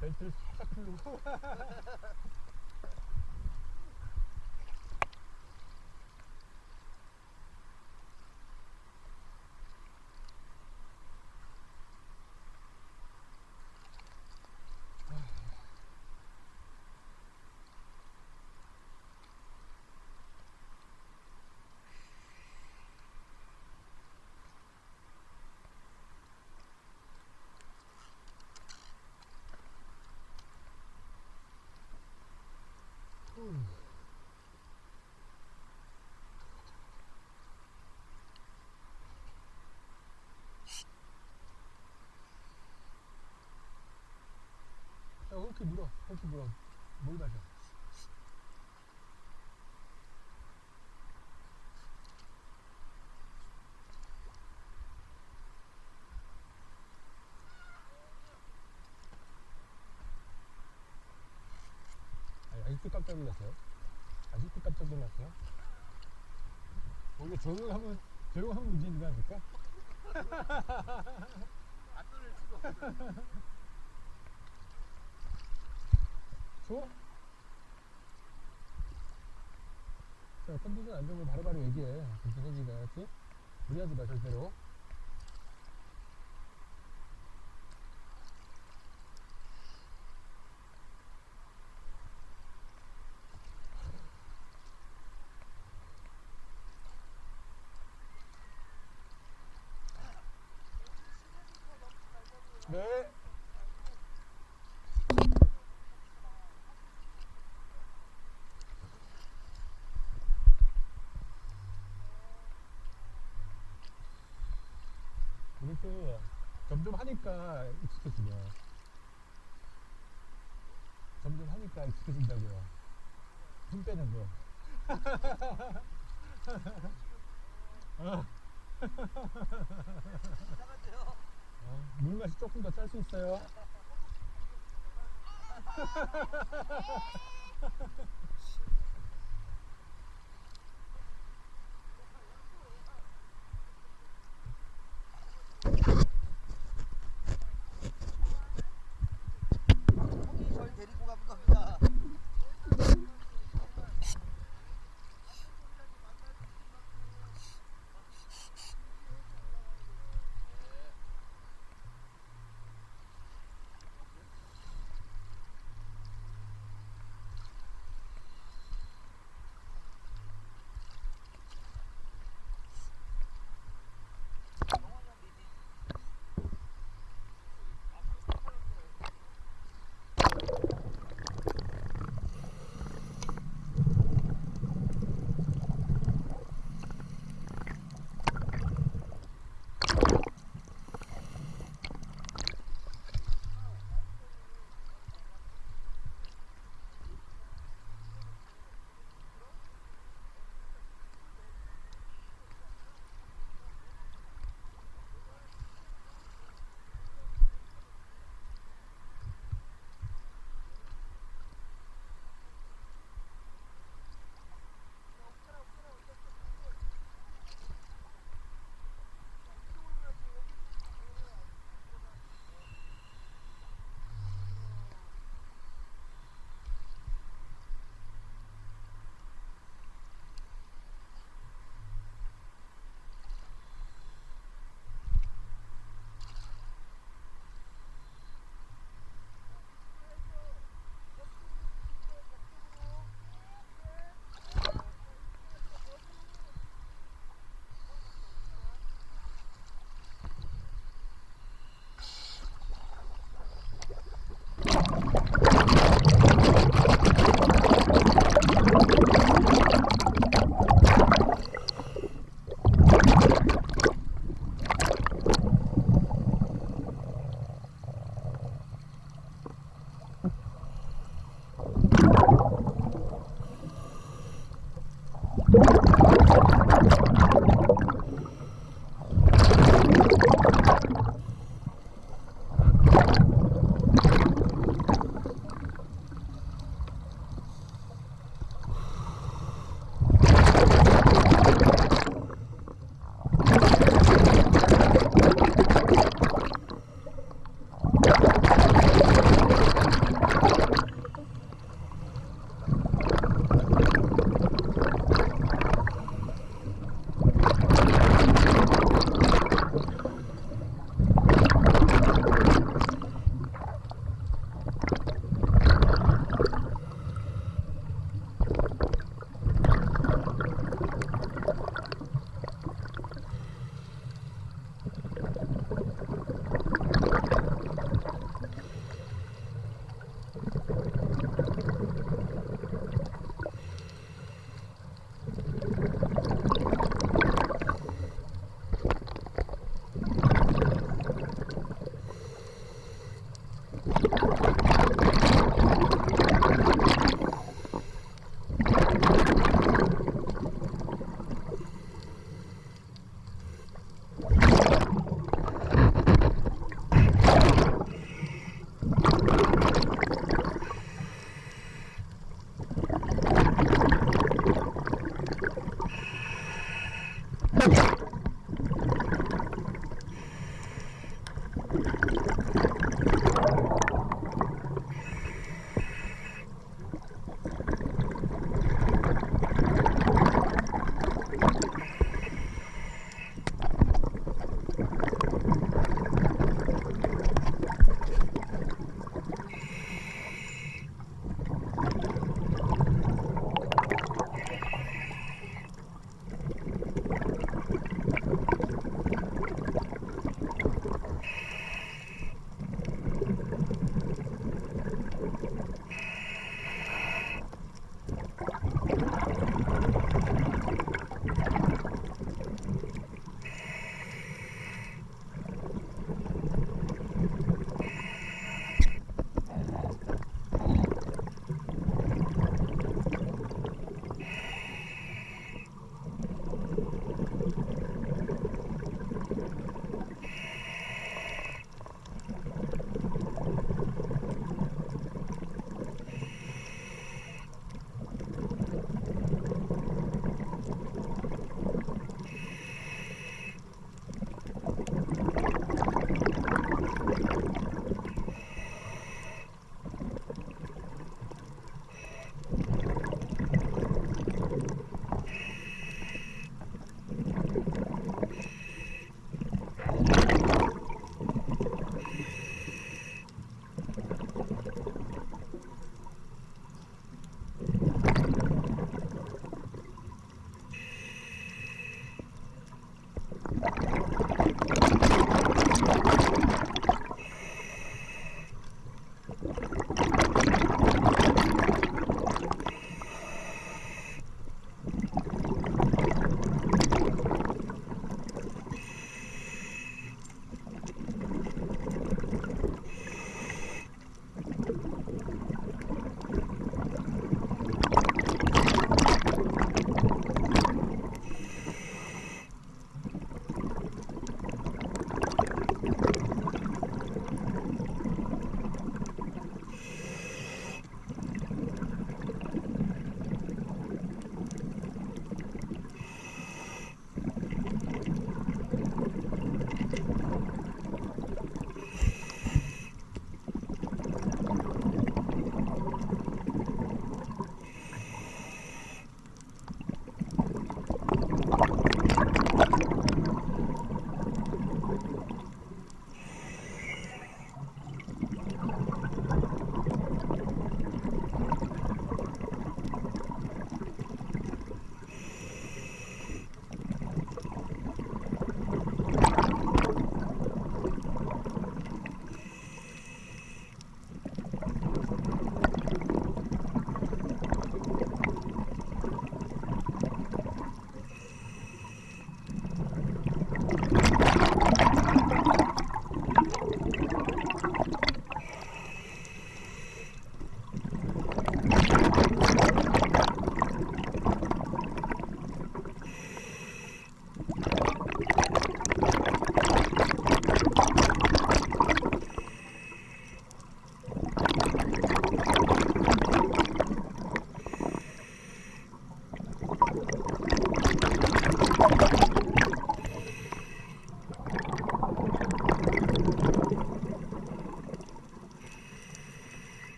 Fällt das Schatten hoch. 짝 풀고 야, 이렇게 물어. 이렇게 물어. 물 마셔. 아니, 아직도 깜짝 놀랐어요? 아직도 깜짝 놀랐어요? 원래 조용하면, 조용하면 문제인 거 아닙니까? 안전을 주고 좋아? 자, 컨디션 안 좋으면 바로바로 얘기해. 괜찮아 지가, 알았지? 무리하지 마, 절대로. 이것도 점점 하니까 익숙해지네. 점점 하니까 익숙해진다고요. 힘 빼는 거. 어? 어, 물 맛이 조금 더 짤 수 있어요.